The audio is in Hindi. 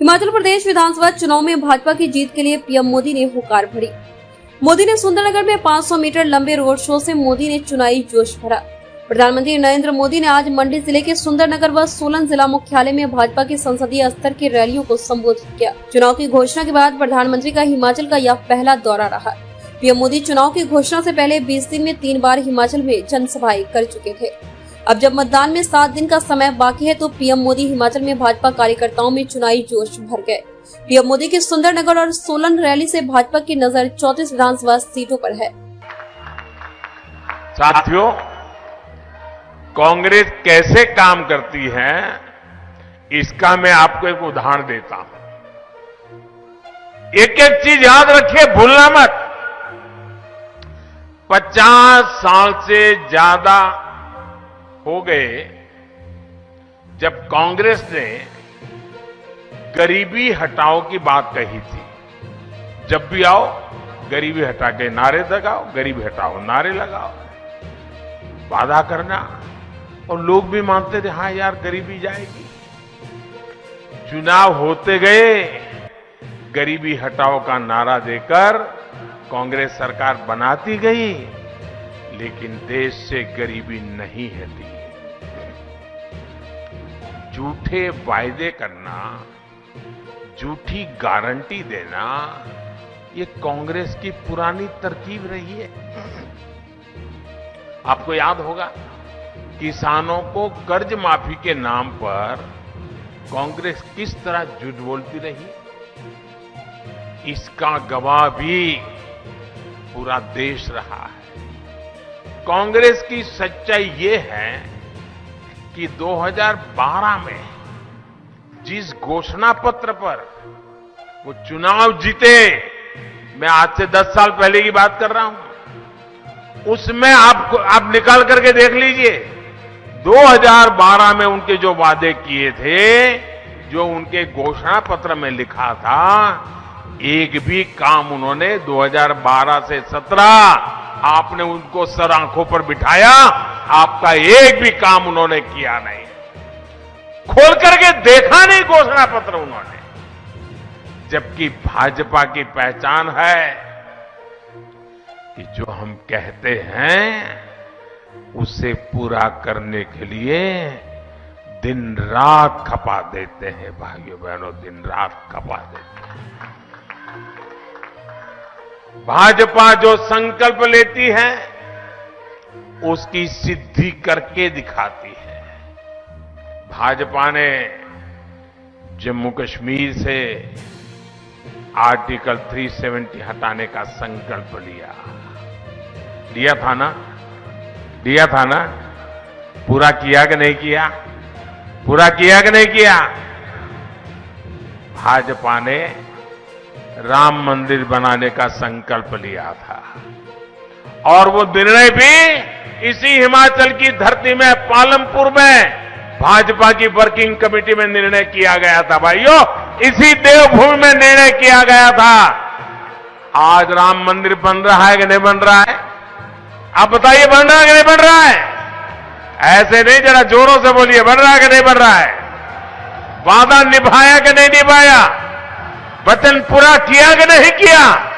हिमाचल प्रदेश विधानसभा चुनाव में भाजपा की जीत के लिए पीएम मोदी ने हुकार भरी। मोदी ने सुंदरनगर में 500 मीटर लंबे रोड शो से मोदी ने चुनावी जोश भरा। प्रधानमंत्री नरेंद्र मोदी ने आज मंडी ज़िले के सुंदरनगर व सोलन जिला मुख्यालय में भाजपा के संसदीय स्तर की रैलियों को संबोधित किया। चुनाव की घोषणा के बाद प्रधानमंत्री का हिमाचल का यह पहला दौरा रहा। पीएम मोदी चुनाव की घोषणा से पहले 20 दिन में तीन बार हिमाचल में जनसभाएँ कर चुके थे। अब जब मतदान में सात दिन का समय बाकी है तो पीएम मोदी हिमाचल में भाजपा कार्यकर्ताओं में चुनावी जोश भर गए। पीएम मोदी की सुंदरनगर और सोलन रैली से भाजपा की नज़र चौतीस विधानसभा सीटों पर है। साथियों, कांग्रेस कैसे काम करती है, इसका मैं आपको एक उदाहरण देता हूँ। एक एक चीज़ याद रखिए, भूलना मत। पचास साल से ज़्यादा हो गए जब कांग्रेस ने गरीबी हटाओ की बात कही थी। जब भी आओ, गरीबी हटा के नारे लगाओ, गरीबी हटाओ, नारे लगाओ। वादा करना। और लोग भी मानते थे हाँ यार, गरीबी जाएगी। चुनाव होते गए, गरीबी हटाओ का नारा देकर कांग्रेस सरकार बनाती गई, लेकिन देश से गरीबी नहीं हटी। झूठे वायदे करना, झूठी गारंटी देना, ये कांग्रेस की पुरानी तरकीब रही है। आपको याद होगा, किसानों को कर्ज माफ़ी के नाम पर कांग्रेस किस तरह झूठ बोलती रही? इसका गवाह भी पूरा देश रहा है। कांग्रेस की सच्चाई ये है कि 2012 में जिस घोषणा पत्र पर वो चुनाव जीते, मैं आज से 10 साल पहले की बात कर रहा हूँ। उसमें आपको आप निकाल करके देख लीजिए 2012 में उनके जो वादे किए थे, जो उनके घोषणा पत्र में लिखा था, एक भी काम उन्होंने 2012 से 17 आपने उनको सर आँखों पर बिठाया आपका एक भी काम उन्होंने किया नहीं। खोल करके देखा नहीं घोषणा पत्र उन्होंने। जबकि भाजपा की पहचान है कि जो हम कहते हैं, उसे पूरा करने के लिए दिन रात खपा देते हैं, भाइयों बहनों दिन रात खपा देते हैं। भाजपा जो संकल्प लेती है उसकी सिद्धि करके दिखाती है। भाजपा ने जम्मू कश्मीर से आर्टिकल 370 हटाने का संकल्प लिया। लिया था ना? लिया था ना? पूरा किया कि नहीं किया? पूरा किया कि नहीं किया? भाजपा ने राम मंदिर बनाने का संकल्प लिया था। और वो निर्णय भी इसी हिमाचल की धरती में, पालमपुर में भाजपा की वर्किंग कमेटी में निर्णय किया गया था भाइयों। इसी देवभूमि में निर्णय किया गया था। आज राम मंदिर बन रहा है कि नहीं बन रहा है? आप बताइए, बन रहा है कि नहीं बन रहा है? ऐसे नहीं, जरा जोरों से बोलिए, बन रहा है कि नहीं बन रहा है? वादा निभाया कि नहीं निभाया? वचन पूरा किया कि नहीं किया?